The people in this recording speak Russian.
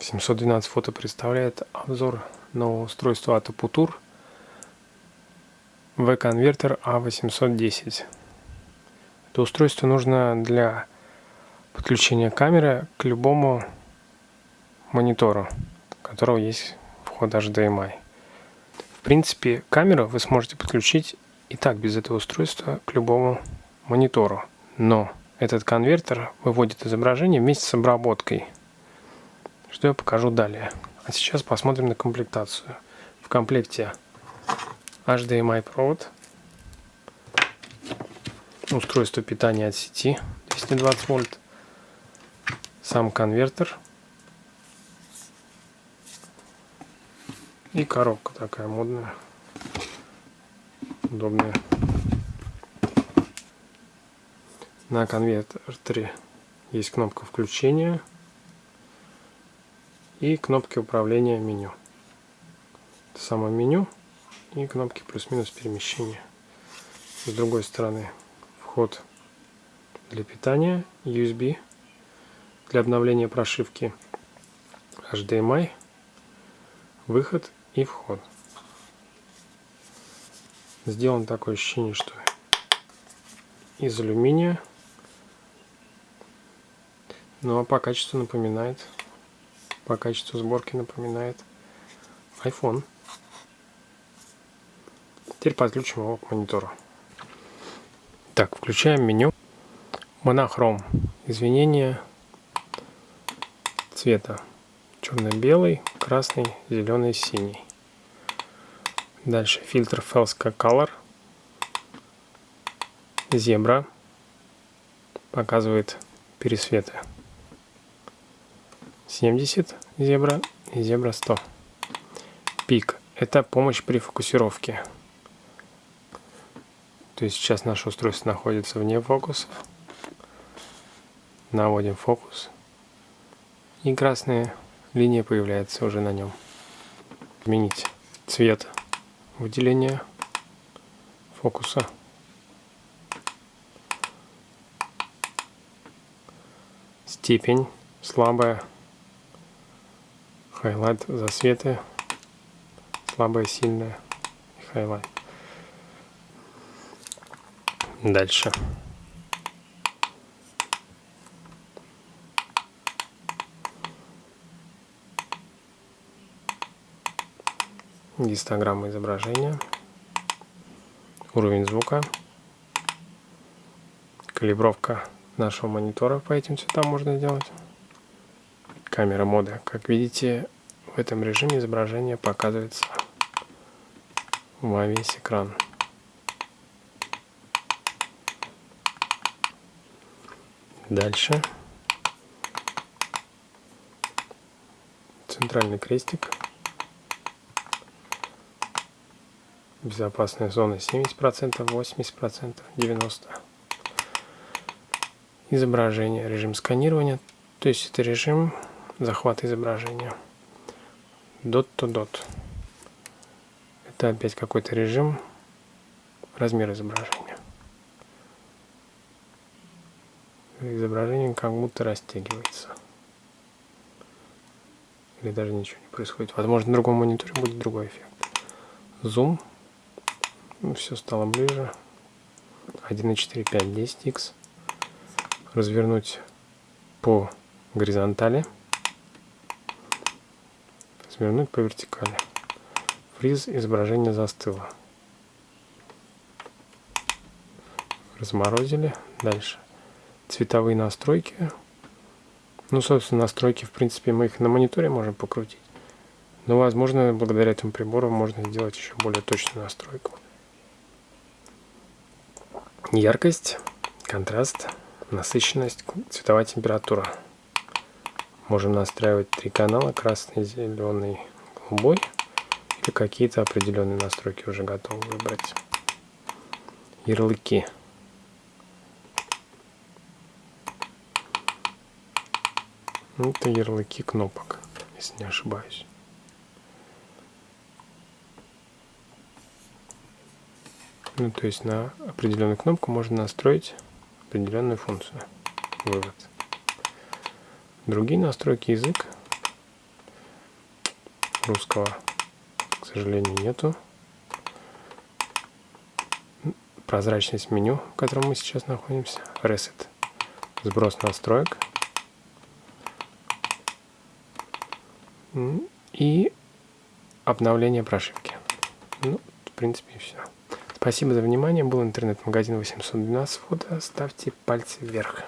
712 фото представляет обзор нового устройства от Aputur V-конвертер A810. Это устройство нужно для подключения камеры к любому монитору, у которого есть вход HDMI. В принципе, камеру вы сможете подключить и так без этого устройства к любому монитору. Но этот конвертер выводит изображение вместе с обработкой – что я покажу далее. А сейчас посмотрим на комплектацию. В комплекте HDMI провод, устройство питания от сети 220 вольт, сам конвертер и коробка такая модная, удобная. На конвертере есть кнопка включения и кнопки управления меню. Это само меню и кнопки плюс-минус перемещения. С другой стороны вход для питания, USB для обновления прошивки, HDMI, выход и вход. Сделан такое ощущение, что из алюминия, ну а по качеству напоминает по качеству сборки напоминает iPhone. Теперь подключим его к монитору. Так, включаем меню. Монохром. Извинения цвета. Черно-белый, красный, зеленый, синий. Дальше фильтр Felska Color. Зебра. Показывает пересветы. 70 зебра и зебра 100. Пик – это помощь при фокусировке. То есть сейчас наше устройство находится вне фокуса. Наводим фокус. И красная линия появляется уже на нем. Изменить цвет выделения фокуса. Степень слабая highlight засветы, слабое, сильное. Highlight. Дальше. Гистограмма изображения, уровень звука, калибровка нашего монитора по этим цветам можно сделать камера моды. Как видите, в этом режиме изображение показывается во весь экран. Дальше. Центральный крестик. Безопасная зона 70%, 80%, 90%. Изображение, режим сканирования. То есть это режим захват изображения. Dot to dot. Это опять какой-то режим, размер изображения. Изображение как будто растягивается. Или даже ничего не происходит. Возможно, на другом мониторе будет другой эффект. Зум. Ну, все стало ближе. 1.4, 5, 10x. Развернуть по горизонтали свернуть по вертикали. Фриз изображение застыло. Разморозили. Дальше. Цветовые настройки. Ну, собственно, настройки, в принципе, мы их на мониторе можем покрутить. Но, возможно, благодаря этому прибору можно сделать еще более точную настройку. Яркость, контраст, насыщенность, цветовая температура. Можем настраивать три канала, красный, зеленый, голубой. Или какие-то определенные настройки уже готовы выбрать. Ярлыки. Это ярлыки кнопок, если не ошибаюсь. Ну, то есть на определенную кнопку можно настроить определенную функцию. Вывод. Другие настройки язык. русского, к сожалению, нету. Прозрачность меню, в котором мы сейчас находимся. Reset. Сброс настроек. И обновление прошивки. Ну, в принципе, и все. Спасибо за внимание. Был интернет-магазин 812 фото. Ставьте пальцы вверх.